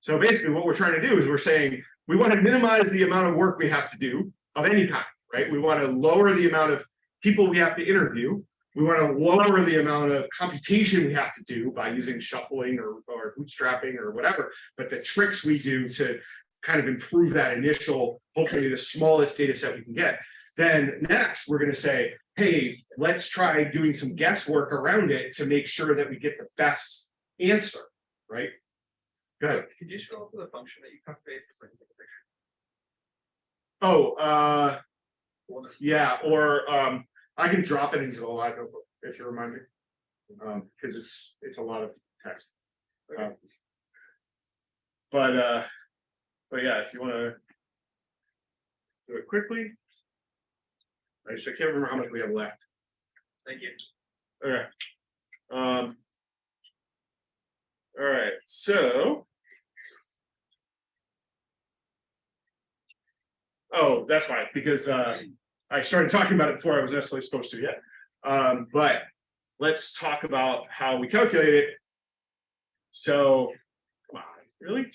So basically what we're trying to do is we're saying, we want to minimize the amount of work we have to do of any kind, right? We want to lower the amount of people we have to interview. We want to lower the amount of computation we have to do by using shuffling or, or bootstrapping or whatever. But the tricks we do to kind of improve that initial, hopefully the smallest data set we can get. Then next, we're going to say, hey, let's try doing some guesswork around it to make sure that we get the best answer, right? Go ahead. Could you scroll up to the function that you copy pasted so I can take a picture? Oh, uh, yeah, or, um, I can drop it into the live notebook if you remind me. Um, because it's, it's a lot of text. Um, But, uh, but yeah, if you wanna. Do it quickly. I just, I can't remember how much we have left. Thank you. Okay. Um. All right, so. Oh, that's why, because uh, I started talking about it before I was necessarily supposed to yet. Um, but let's talk about how we calculate it. So, come on, really?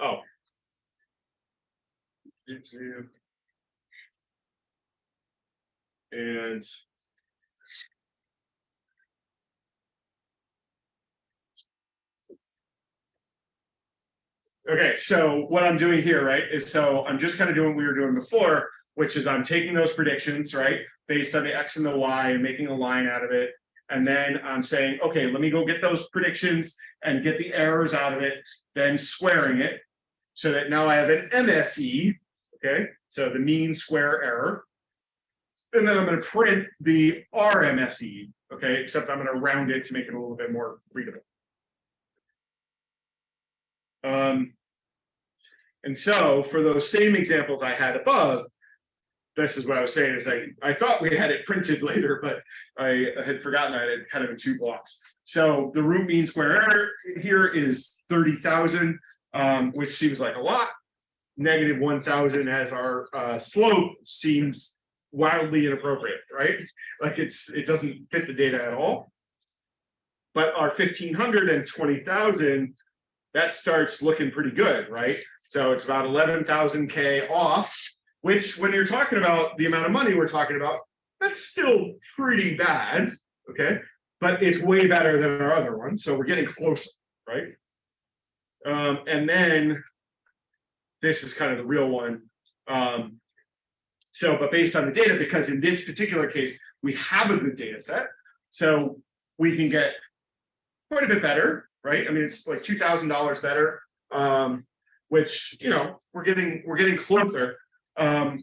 Oh. And. Okay, so what I'm doing here, right, is so I'm just kind of doing what we were doing before, which is I'm taking those predictions, right? Based on the X and the Y and making a line out of it. And then I'm saying, okay, let me go get those predictions and get the errors out of it, then squaring it. So that now I have an MSE, okay, so the mean square error. And then I'm gonna print the RMSE, okay, except I'm gonna round it to make it a little bit more readable. Um. And so for those same examples I had above. This is what I was saying is I, I thought we had it printed [LAUGHS] later, but I had forgotten I had kind of in two blocks. So the root mean square error here is thirty thousand, um, which seems like a lot. Negative one thousand as our uh slope seems wildly inappropriate, right? Like it's, it doesn't fit the data at all. But our fifteen hundred and twenty thousand, that starts looking pretty good, right? So it's about eleven thousand K off, which when you're talking about the amount of money we're talking about, that's still pretty bad, okay? But it's way better than our other one, so we're getting closer, right? Um, and then this is kind of the real one. Um, so, but based on the data, because in this particular case, we have a good data set, so we can get quite a bit better, right? I mean, it's like two thousand dollars better, um, which, you know, we're getting, we're getting closer. Um,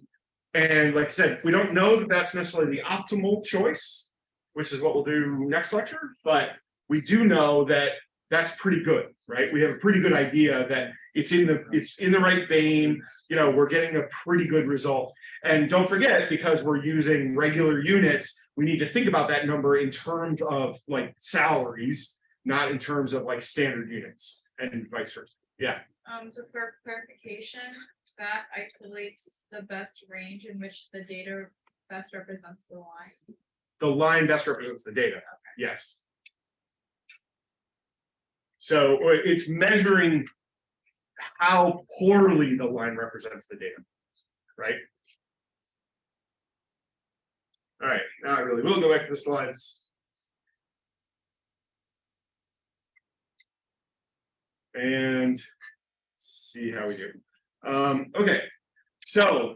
and like I said, we don't know that that's necessarily the optimal choice, which is what we'll do next lecture, but we do know that that's pretty good, right? We have a pretty good idea that it's in the, it's in the right vein, you know, we're getting a pretty good result. And don't forget, because we're using regular units, we need to think about that number in terms of like salaries, not in terms of like standard units and vice versa. Yeah, Um, so for clarification, that isolates the best range in which the data best represents the line. the line best represents the data, yes. So uh, it's measuring how poorly the line represents the data, right? All right, now I really will go back to the slides. And see how we do. Um, okay, so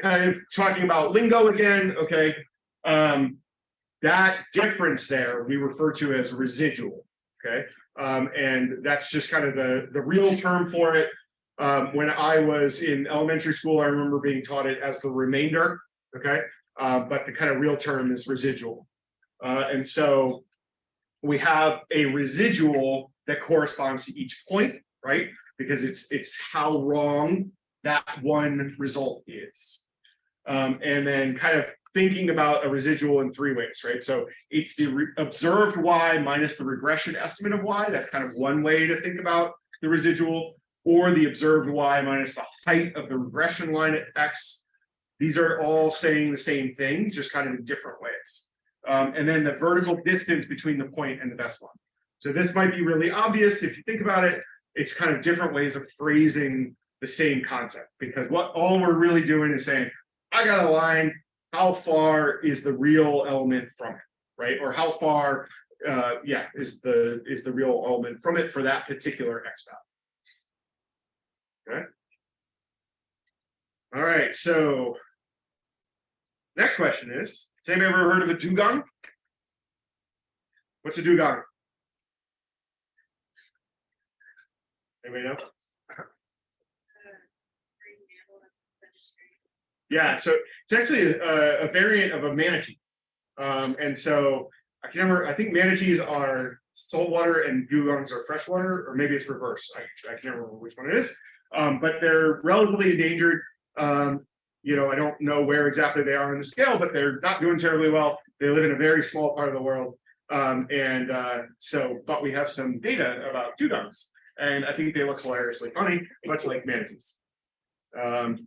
kind of talking about lingo again, okay? Um, that difference there, we refer to as residual, okay? Um, and that's just kind of the, the real term for it. Um, when I was in elementary school, I remember being taught it as the remainder, okay? Uh, but the kind of real term is residual. Uh, and so we have a residual that corresponds to each point, right? Because it's, it's how wrong that one result is. Um, and then kind of thinking about a residual in three ways, right? So it's the observed y minus the regression estimate of y. That's kind of one way to think about the residual, or the observed y minus the height of the regression line at x. These are all saying the same thing, just kind of in different ways. Um, and then the vertical distance between the point and the best line. So this might be really obvious if you think about it. It's kind of different ways of phrasing the same concept because what all we're really doing is saying, I got a line, how far is the real element from it, right? Or how far, uh, yeah, is the, is the real element from it for that particular X dot. Okay. All right, so. Next question is, has anybody ever heard of a dugong? What's a dugong? Anybody know? [COUGHS] Yeah, so it's actually a, a variant of a manatee. Um, and so I can remember, I think manatees are saltwater and dugongs are freshwater, or maybe it's reverse. I, I can't remember which one it is. Um, but they're relatively endangered. Um, you know, I don't know where exactly they are on the scale, but they're not doing terribly well. They live in a very small part of the world. Um, and uh, so, but we have some data about dugongs, and I think they look hilariously funny, much like manatees. Um,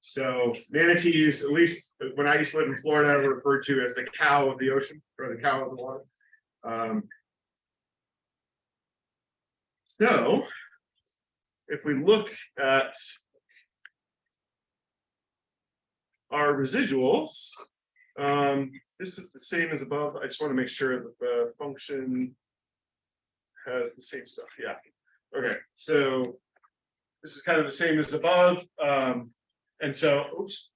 so manatees, at least when I used to live in Florida, were referred to as the cow of the ocean or the cow of the water. Um, so if we look at our residuals, um, this is the same as above. I just want to make sure that the function has the same stuff. Yeah. Okay, so this is kind of the same as above. Um, and so, oops.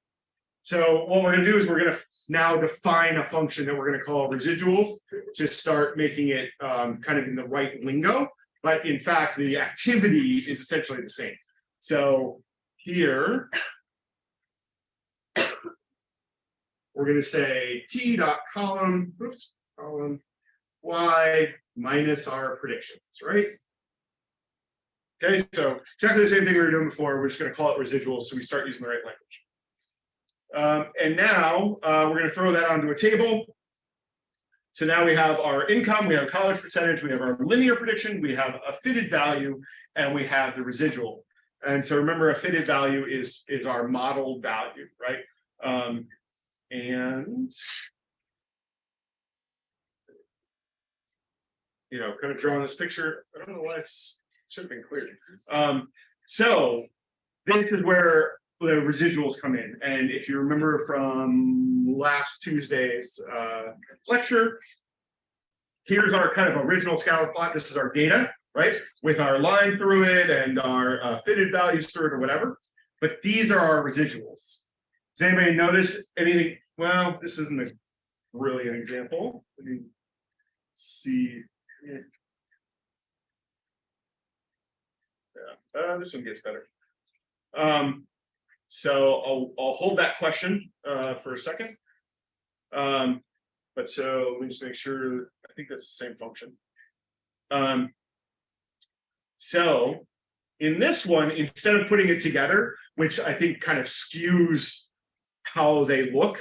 So what we're gonna do is we're gonna now define a function that we're gonna call residuals to start making it um, kind of in the right lingo. But in fact, the activity is essentially the same. So here. We're gonna say T dot column, oops, column, Y minus our predictions, right? Okay, so exactly the same thing we were doing before, we're just gonna call it residuals, so we start using the right language. Um, and now, uh, we're gonna throw that onto a table. So now we have our income, we have college percentage, we have our linear prediction, we have a fitted value, and we have the residual. And so remember, a fitted value is, is our model value, right? Um, and you know, kind of drawing this picture, I don't know why it's, should have been clear. Um, so this is where the residuals come in, and if you remember from last Tuesday's uh lecture. Here's our kind of original scatter plot, this is our data, right, with our line through it and our uh, fitted values through it or whatever. But these are our residuals. Does anybody notice anything? Well, this isn't a really an example. Let me see. Yeah, uh, this one gets better. Um, so I'll, I'll hold that question, uh, for a second. Um, but so let me just make sure, I think that's the same function. Um. So in this one, instead of putting it together, which I think kind of skews how they look,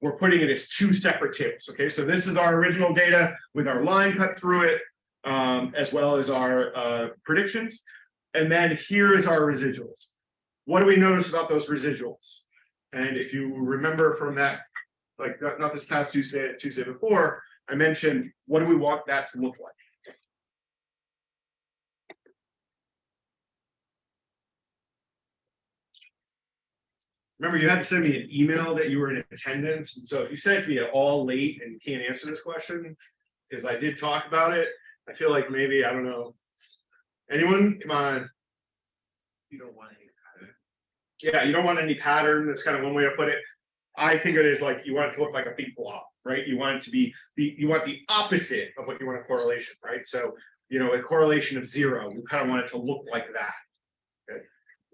we're putting it as two separate tables, okay? So this is our original data with our line cut through it, um, as well as our uh, predictions. And then here is our residuals. What do we notice about those residuals? And if you remember from that, like not, this past Tuesday, Tuesday before, I mentioned, what do we want that to look like? Remember, you had to send me an email that you were in attendance, and so if you sent it to me at all late and can't answer this question, because I did talk about it, I feel like maybe, I don't know. Anyone, come on, You don't want any pattern. yeah, you don't want any pattern, that's kind of one way to put it. I think it is like, you want it to look like a big blob, right? You want it to be, the you want the opposite of what you want a correlation, right? So, you know, a correlation of zero, you kind of want it to look like that.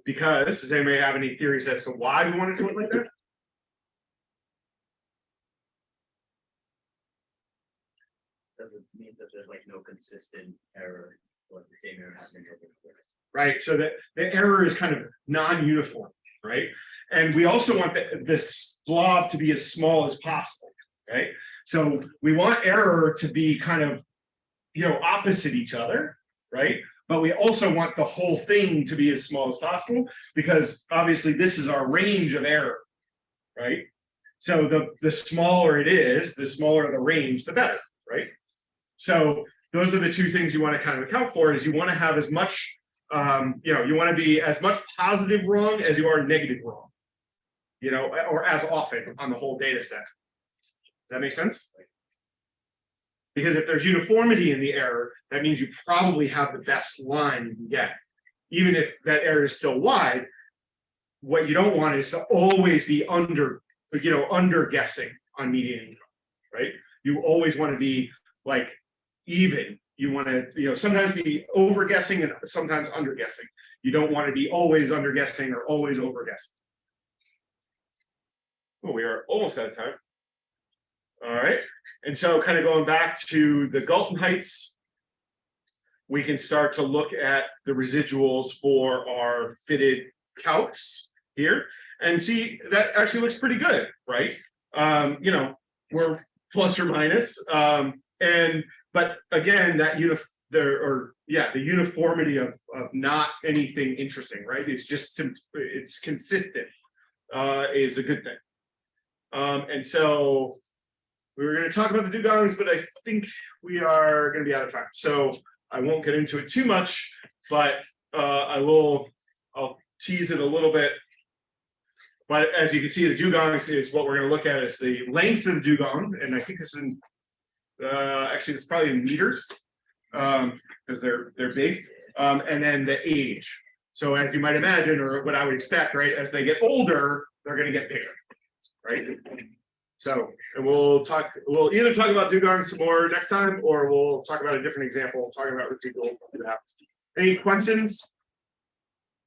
Because, does anybody have any theories as to why we want it to look like that? Doesn't means that there's like no consistent error, or the same error happening over the course. right? So that the error is kind of non-uniform, right? And we also want the, this blob to be as small as possible, right? So we want error to be kind of, you know, opposite each other, right? But we also want the whole thing to be as small as possible, because obviously this is our range of error, right? So the, the smaller it is, the smaller the range, the better, right? So those are the two things you want to kind of account for, is you want to have as much um, you know, you want to be as much positive wrong as you are negative wrong. You know, or as often on the whole data set. Does that make sense? Because if there's uniformity in the error, that means you probably have the best line you can get. Even if that error is still wide, what you don't want is to always be under, you know, under guessing on median income, right? You always want to be like even you want to, you know, sometimes be over guessing and sometimes under guessing. You don't want to be always under guessing or always over guessing. Well, we are almost out of time. All right, and so kind of going back to the Galton Heights. We can start to look at the residuals for our fitted calcs here and see that actually looks pretty good, right? Um, you know, we're plus or minus, um, and but again, that unif, there, or, yeah, the uniformity of, of not anything interesting, right? It's just, it's consistent, uh, is a good thing. Um, and so we were gonna talk about the dugongs, but I think we are gonna be out of time, so I won't get into it too much, but, uh, I will, I'll tease it a little bit. But as you can see, the dugongs is what we're gonna look at is the length of the dugong, and I think this is in uh, actually, it's probably in meters. Um, because they're, they're big, um, and then the age. So as you might imagine, or what I would expect, right, as they get older, they're gonna get bigger, right? So, and we'll talk, we'll either talk about dugongs some more next time, or we'll talk about a different example, talking about residual. Any questions?